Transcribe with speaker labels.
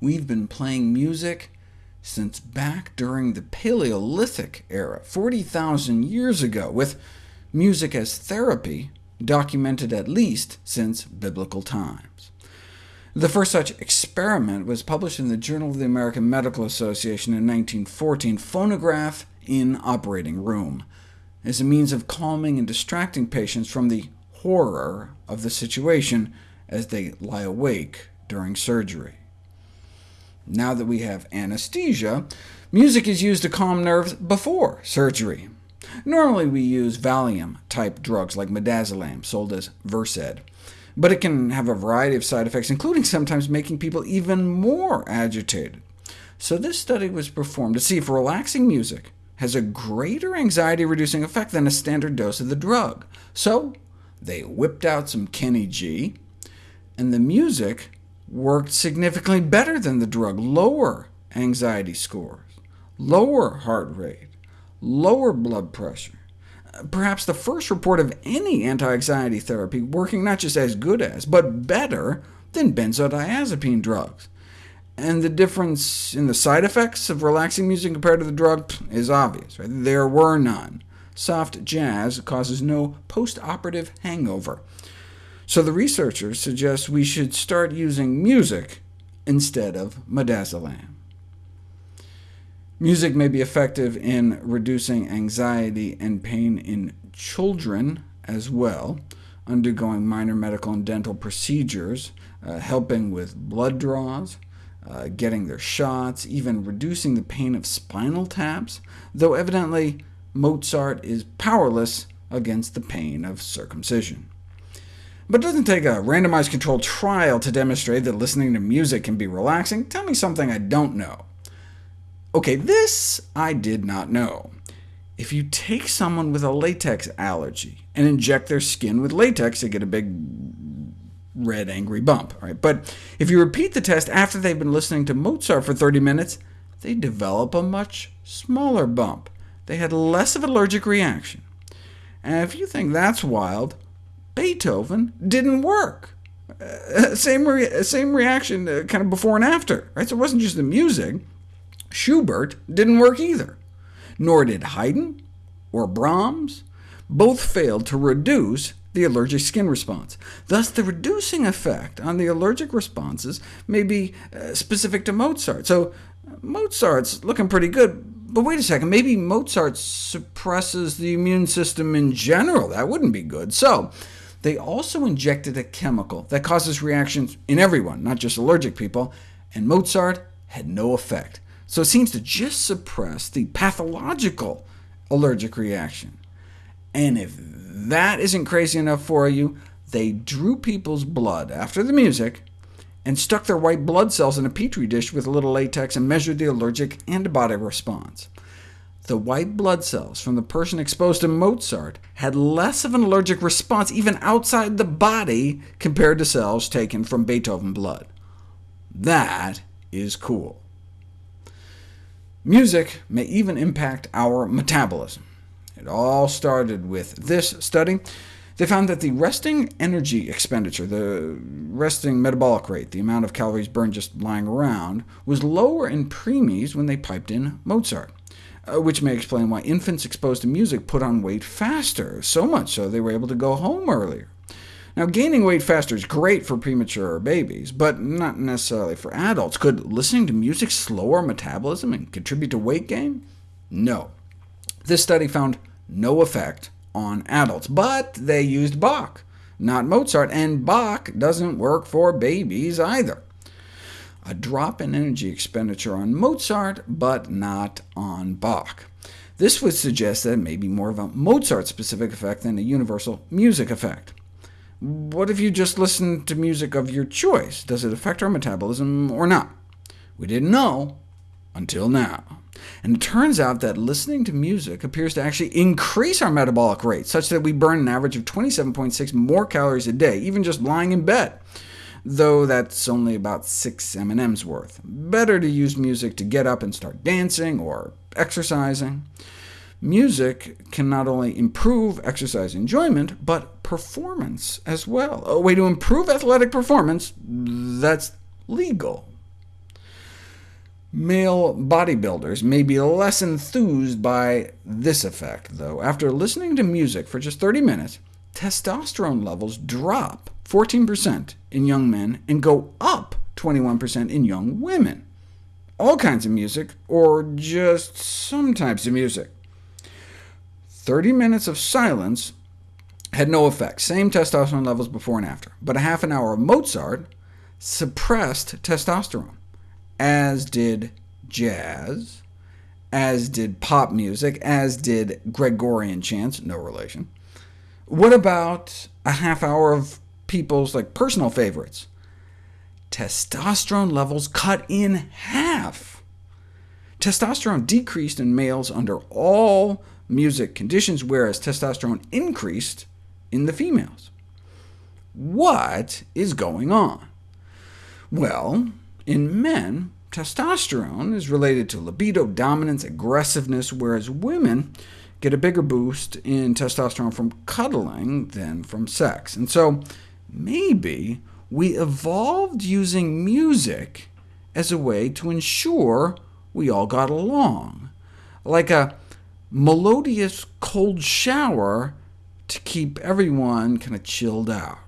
Speaker 1: We've been playing music since back during the Paleolithic era, 40,000 years ago, with music as therapy documented at least since biblical times. The first such experiment was published in the Journal of the American Medical Association in 1914, Phonograph in Operating Room, as a means of calming and distracting patients from the horror of the situation as they lie awake during surgery. Now that we have anesthesia, music is used to calm nerves before surgery. Normally we use Valium-type drugs like midazolam, sold as Versed, but it can have a variety of side effects, including sometimes making people even more agitated. So this study was performed to see if relaxing music has a greater anxiety-reducing effect than a standard dose of the drug. So they whipped out some Kenny G, and the music worked significantly better than the drug, lower anxiety scores, lower heart rate, lower blood pressure. Perhaps the first report of any anti-anxiety therapy working not just as good as, but better than benzodiazepine drugs. And the difference in the side effects of relaxing music compared to the drug is obvious. Right? There were none. Soft jazz causes no post-operative hangover. So the researchers suggest we should start using music instead of midazolam. Music may be effective in reducing anxiety and pain in children as well, undergoing minor medical and dental procedures, uh, helping with blood draws, uh, getting their shots, even reducing the pain of spinal taps, though evidently Mozart is powerless against the pain of circumcision. But it doesn't take a randomized controlled trial to demonstrate that listening to music can be relaxing. Tell me something I don't know. OK, this I did not know. If you take someone with a latex allergy and inject their skin with latex, they get a big red angry bump. Right? But if you repeat the test after they've been listening to Mozart for 30 minutes, they develop a much smaller bump. They had less of an allergic reaction. And if you think that's wild, Beethoven didn't work. Uh, same, re same reaction uh, kind of before and after. Right? So it wasn't just the music. Schubert didn't work either, nor did Haydn or Brahms. Both failed to reduce the allergic skin response. Thus, the reducing effect on the allergic responses may be uh, specific to Mozart. So Mozart's looking pretty good, but wait a second, maybe Mozart suppresses the immune system in general. That wouldn't be good. So they also injected a chemical that causes reactions in everyone, not just allergic people, and Mozart had no effect so it seems to just suppress the pathological allergic reaction. And if that isn't crazy enough for you, they drew people's blood after the music, and stuck their white blood cells in a petri dish with a little latex and measured the allergic antibody response. The white blood cells from the person exposed to Mozart had less of an allergic response even outside the body compared to cells taken from Beethoven blood. That is cool. Music may even impact our metabolism. It all started with this study. They found that the resting energy expenditure, the resting metabolic rate, the amount of calories burned just lying around, was lower in preemies when they piped in Mozart, Uh, which may explain why infants exposed to music put on weight faster, so much so they were able to go home earlier. Now, gaining weight faster is great for premature babies, but not necessarily for adults. Could listening to music slow our metabolism and contribute to weight gain? No. This study found no effect on adults, but they used Bach, not Mozart, and Bach doesn't work for babies either. A drop in energy expenditure on Mozart, but not on Bach. This would suggest that it may be more of a Mozart-specific effect than a universal music effect. What if you just listen to music of your choice? Does it affect our metabolism or not? We didn't know until now. And it turns out that listening to music appears to actually increase our metabolic rate, such that we burn an average of 27.6 more calories a day, even just lying in bed, though that's only about 6 M&Ms worth. Better to use music to get up and start dancing or exercising. Music can not only improve exercise enjoyment, but performance as well. A way to improve athletic performance that's legal. Male bodybuilders may be less enthused by this effect, though. After listening to music for just 30 minutes, testosterone levels drop 14% in young men and go up 21% in young women. All kinds of music, or just some types of music. 30 minutes of silence had no effect, same testosterone levels before and after, but a half an hour of Mozart suppressed testosterone, as did jazz, as did pop music, as did Gregorian chants, no relation. What about a half hour of people's like personal favorites? Testosterone levels cut in half. Testosterone decreased in males under all music conditions, whereas testosterone increased in the females. What is going on? Well, in men, testosterone is related to libido, dominance, aggressiveness, whereas women get a bigger boost in testosterone from cuddling than from sex. And so maybe we evolved using music as a way to ensure we all got along, like a melodious cold shower to keep everyone kind of chilled out.